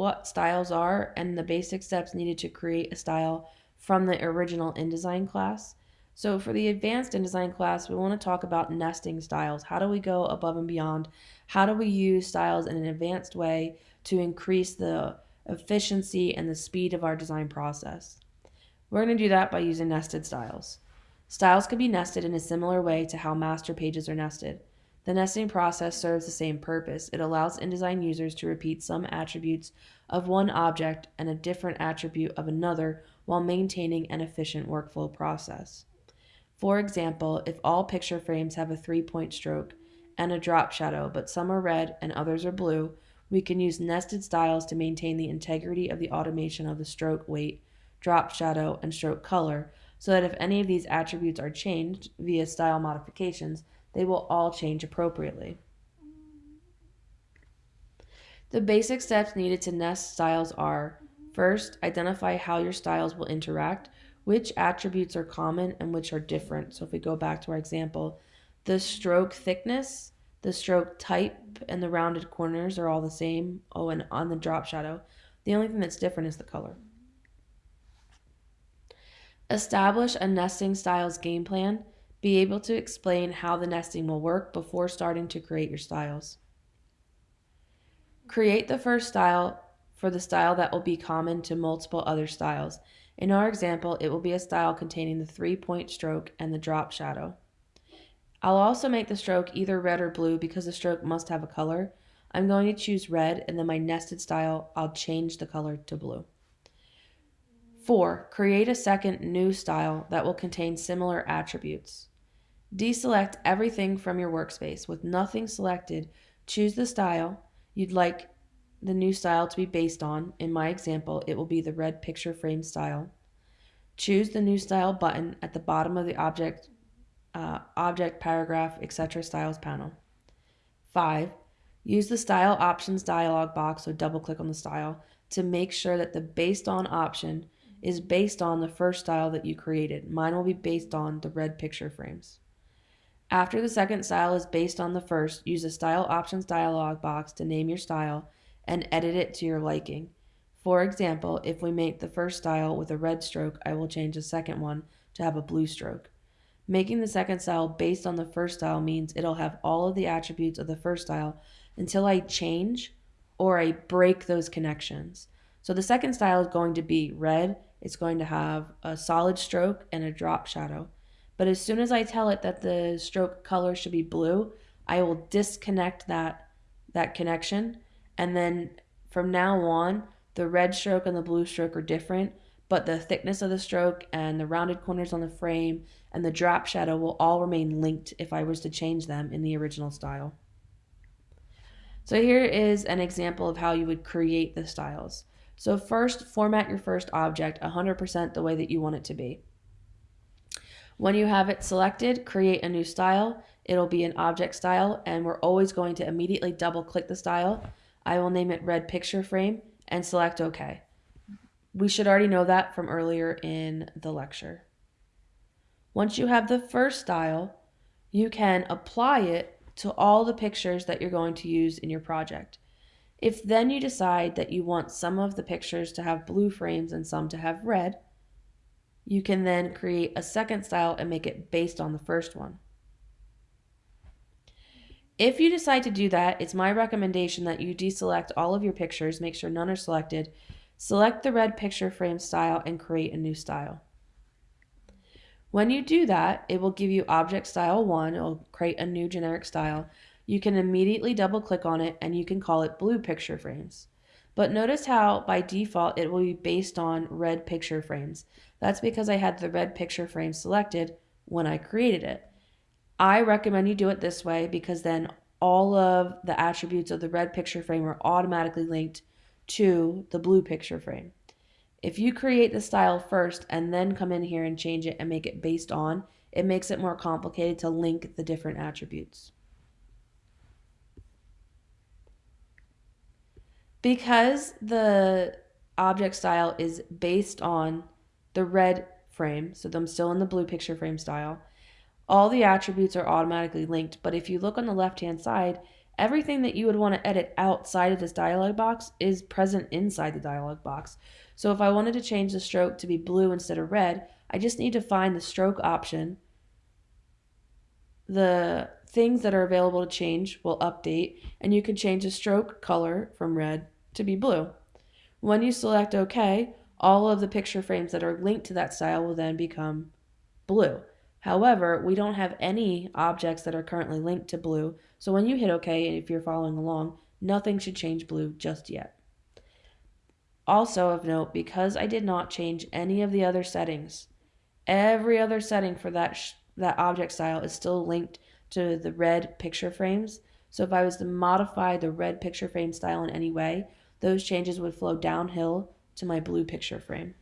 what styles are and the basic steps needed to create a style from the original InDesign class. So for the advanced InDesign class, we want to talk about nesting styles. How do we go above and beyond? How do we use styles in an advanced way to increase the efficiency and the speed of our design process? We're going to do that by using nested styles. Styles can be nested in a similar way to how master pages are nested. The nesting process serves the same purpose. It allows InDesign users to repeat some attributes of one object and a different attribute of another while maintaining an efficient workflow process. For example, if all picture frames have a three-point stroke and a drop shadow, but some are red and others are blue, we can use nested styles to maintain the integrity of the automation of the stroke weight, drop shadow, and stroke color, so that if any of these attributes are changed via style modifications, they will all change appropriately. The basic steps needed to nest styles are first, identify how your styles will interact, which attributes are common and which are different. So if we go back to our example, the stroke thickness, the stroke type, and the rounded corners are all the same. Oh, and on the drop shadow, the only thing that's different is the color. Establish a nesting styles game plan be able to explain how the nesting will work before starting to create your styles. Create the first style for the style that will be common to multiple other styles. In our example, it will be a style containing the three-point stroke and the drop shadow. I'll also make the stroke either red or blue because the stroke must have a color. I'm going to choose red and then my nested style, I'll change the color to blue. 4. Create a second new style that will contain similar attributes. Deselect everything from your workspace. With nothing selected, choose the style you'd like the new style to be based on. In my example, it will be the red picture frame style. Choose the new style button at the bottom of the object, uh, object paragraph, etc. styles panel. 5. Use the style options dialog box, so double click on the style, to make sure that the based on option is based on the first style that you created. Mine will be based on the red picture frames. After the second style is based on the first, use the Style Options dialog box to name your style and edit it to your liking. For example, if we make the first style with a red stroke, I will change the second one to have a blue stroke. Making the second style based on the first style means it'll have all of the attributes of the first style until I change or I break those connections. So the second style is going to be red, it's going to have a solid stroke and a drop shadow. But as soon as I tell it that the stroke color should be blue, I will disconnect that that connection. And then from now on, the red stroke and the blue stroke are different, but the thickness of the stroke and the rounded corners on the frame and the drop shadow will all remain linked if I was to change them in the original style. So here is an example of how you would create the styles. So first, format your first object 100% the way that you want it to be. When you have it selected, create a new style. It'll be an object style and we're always going to immediately double click the style. I will name it red picture frame and select OK. We should already know that from earlier in the lecture. Once you have the first style, you can apply it to all the pictures that you're going to use in your project. If then you decide that you want some of the pictures to have blue frames and some to have red, you can then create a second style and make it based on the first one. If you decide to do that, it's my recommendation that you deselect all of your pictures, make sure none are selected, select the red picture frame style and create a new style. When you do that, it will give you object style 1, it will create a new generic style. You can immediately double click on it and you can call it blue picture frames. But notice how by default it will be based on red picture frames. That's because I had the red picture frame selected when I created it. I recommend you do it this way because then all of the attributes of the red picture frame are automatically linked to the blue picture frame. If you create the style first and then come in here and change it and make it based on, it makes it more complicated to link the different attributes. Because the object style is based on the red frame, so I'm still in the blue picture frame style, all the attributes are automatically linked. But if you look on the left hand side, everything that you would want to edit outside of this dialog box is present inside the dialog box. So if I wanted to change the stroke to be blue instead of red, I just need to find the stroke option. The things that are available to change will update, and you can change the stroke color from red to be blue. When you select OK, all of the picture frames that are linked to that style will then become blue. However, we don't have any objects that are currently linked to blue, so when you hit OK, and if you're following along, nothing should change blue just yet. Also of note, because I did not change any of the other settings, every other setting for that, that object style is still linked to the red picture frames. So if I was to modify the red picture frame style in any way, those changes would flow downhill to my blue picture frame.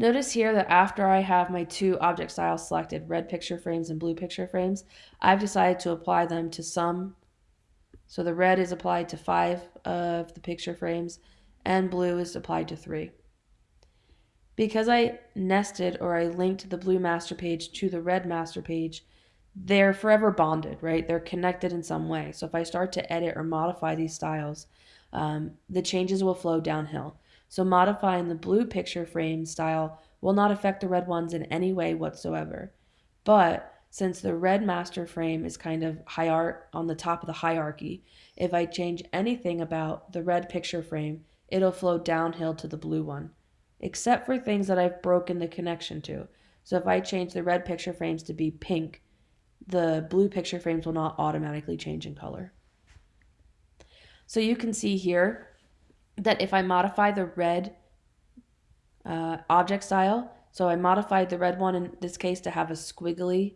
Notice here that after I have my two object styles selected, red picture frames and blue picture frames, I've decided to apply them to some. So the red is applied to five of the picture frames and blue is applied to three. Because I nested or I linked the blue master page to the red master page, they're forever bonded, right? They're connected in some way. So if I start to edit or modify these styles, um, the changes will flow downhill. So modifying the blue picture frame style will not affect the red ones in any way whatsoever. But since the red master frame is kind of high art on the top of the hierarchy, if I change anything about the red picture frame, it'll flow downhill to the blue one, except for things that I've broken the connection to. So if I change the red picture frames to be pink, the blue picture frames will not automatically change in color. So you can see here that if I modify the red uh, object style, so I modified the red one in this case to have a squiggly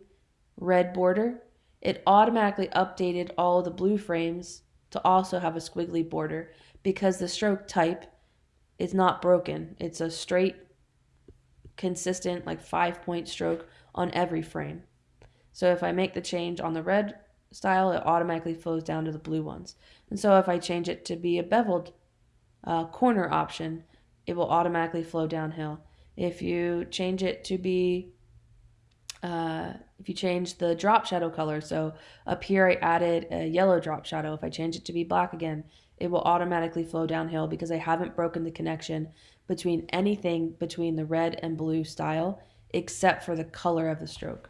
red border, it automatically updated all the blue frames to also have a squiggly border because the stroke type is not broken. It's a straight, consistent, like five point stroke on every frame. So if I make the change on the red style, it automatically flows down to the blue ones. And so if I change it to be a beveled uh, corner option, it will automatically flow downhill. If you change it to be, uh, if you change the drop shadow color, so up here I added a yellow drop shadow. If I change it to be black again, it will automatically flow downhill because I haven't broken the connection between anything between the red and blue style except for the color of the stroke.